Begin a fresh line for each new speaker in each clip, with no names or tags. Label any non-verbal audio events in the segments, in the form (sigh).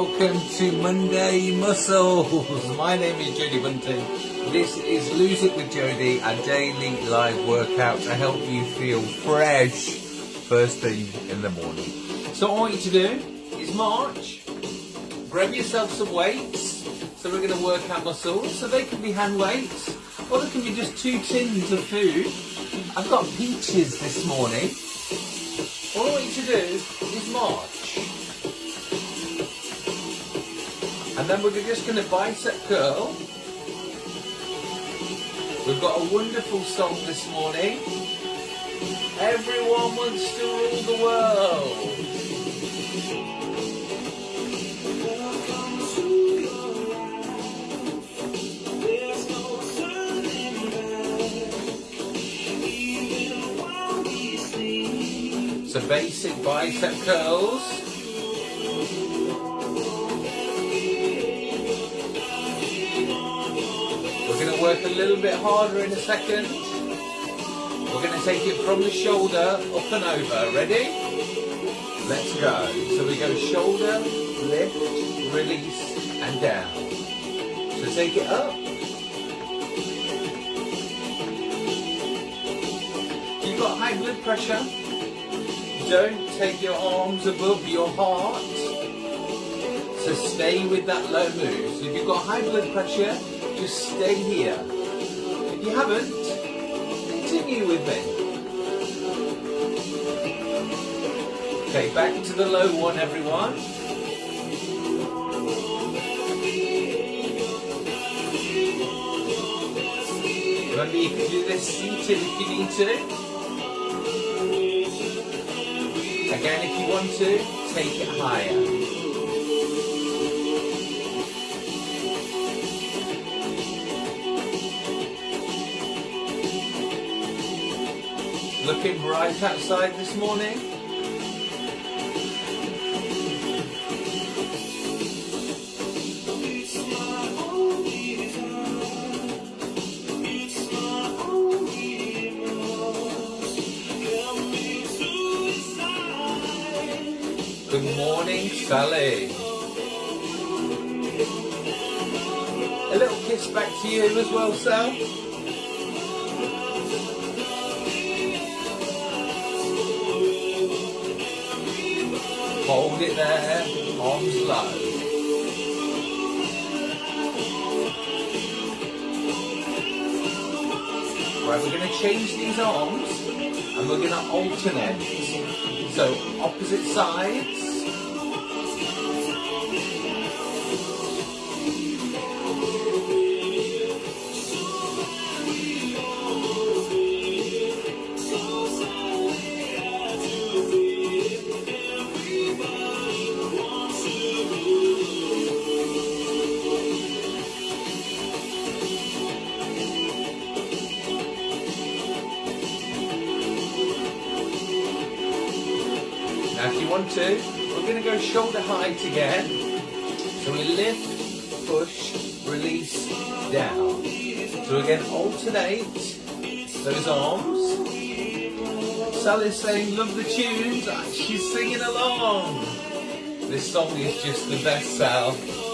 welcome to Monday Muscles. (laughs) My name is Jody Bunting. This is Lose It with Jody, a daily live workout to help you feel fresh first thing in the morning. So I want you to do is march, grab yourself some weights. So we're going to work our muscles. So they can be hand weights, or they can be just two tins of food. I've got peaches this morning. All I want you to do is march. And then we're just going to bicep curl. We've got a wonderful song this morning. Everyone wants to rule the world. So basic bicep curls. Work a little bit harder in a second. We're going to take it from the shoulder up and over. Ready? Let's go. So we go shoulder, lift, release and down. So take it up. If you've got high blood pressure, don't take your arms above your heart. So stay with that low move. So if you've got high blood pressure, just stay here. If you haven't, continue with me. Okay, back to the low one, everyone. Remember, you can do this seated if you need to. Again, if you want to, take it higher. Looking bright outside this morning. Good morning, Sally. A little kiss back to you as well, Sal. Hold it there, arms low. Right, we're going to change these arms and we're going to alternate. So opposite sides. One, two. We're going to go shoulder height again. So we lift, push, release, down. So again, alternate those arms. Sally's saying, love the tunes. She's singing along. This song is just the best, Sal.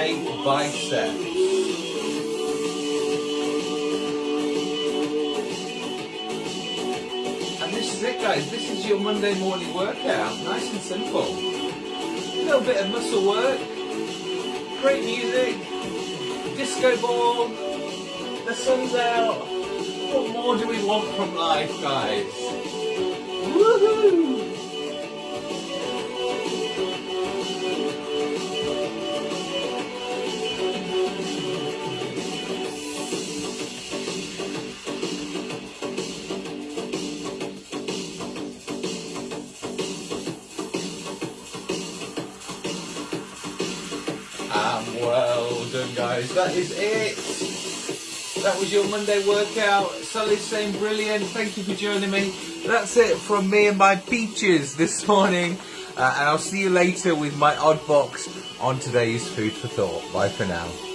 Biceps. And this is it guys, this is your Monday morning workout, nice and simple. A little bit of muscle work, great music, disco ball, the sun's out. What more do we want from life guys? Woohoo! Well done, guys. That is it. That was your Monday workout. Sally's saying brilliant. Thank you for joining me. That's it from me and my peaches this morning. Uh, and I'll see you later with my odd box on today's Food for Thought. Bye for now.